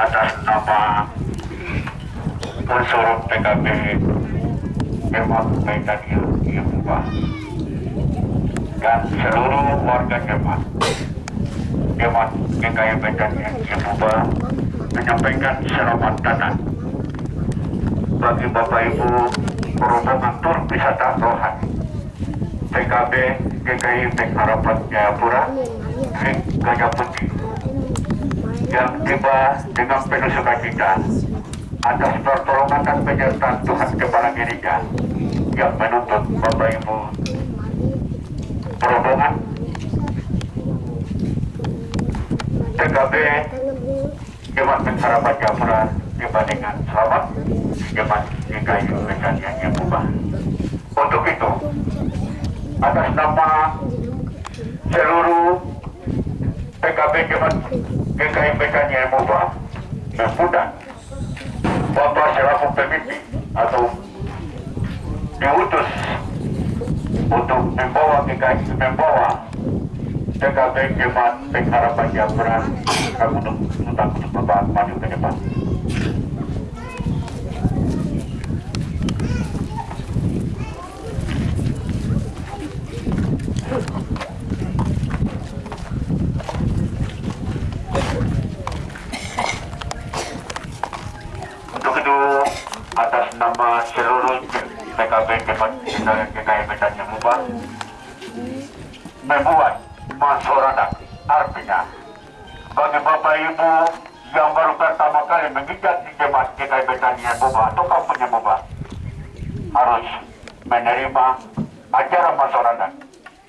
atas nama unsur PKB Hemat Medan yang Yemuba dan seluruh warga Hemat Hemat GKI Medan yang menyampaikan selamat datang. Bagi Bapak Ibu rombongan tur wisata rohani. PKB GKI Harapan Jayapura Gajah Putih yang tiba dengan penuh sukacita. Atas pertolongan dan penyertaan Tuhan Kepala Gereja yang menuntut Bapak Ibu. Rombongan PKB Jemaat Jayapura tiba dengan selamat Jemaat GKI Medan yang Yemuba untuk itu atas nama seluruh PKB Jemaat Medan yang Bapak selaku pemimpin atau diutus untuk membawa GKI membawa PKB Jemaat Pengharapan untuk untuk Bapak maju ke depan. Untuk itu atas nama seluruh PKB yang Mubah membuat masyarakat artinya bagi Bapak Ibu yang baru pertama kali menginjak di Jemaat GKI Medan yang Mubah atau kampungnya Mubah harus menerima ajaran masyarakat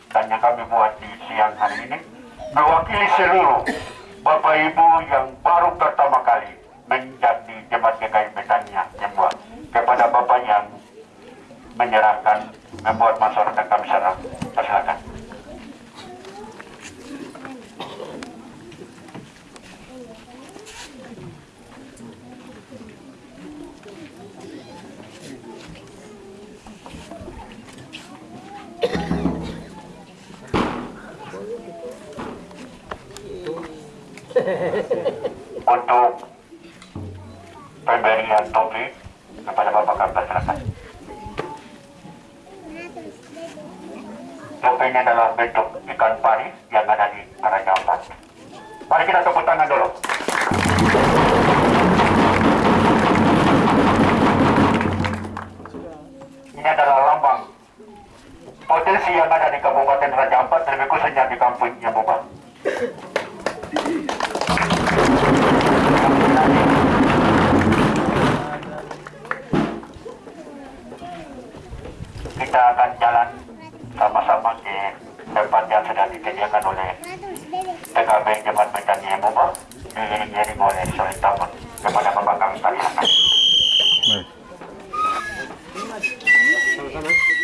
dan yang kami buat di siang hari ini mewakili seluruh Bapak Ibu yang baru pertama kali menjadi jemaat GKI Medannya yang buat kepada Bapak yang menyerahkan membuat masyarakat kami serah persilakan. Untuk pemberian topi kepada Bapak Kapten ini adalah bentuk ikan pari yang ada di Raja Ampat. Mari kita tepuk tangan dulu. Ini adalah lambang potensi yang ada di Kabupaten Raja Ampat, lebih khususnya di kampung Yamuba. kita akan jalan sama-sama ke tempat yang sudah disediakan oleh PKB Jemaat Medan Yemuba diiring-iring oleh Soleh Taman kepada Bapak kami persilakan. Sama-sama.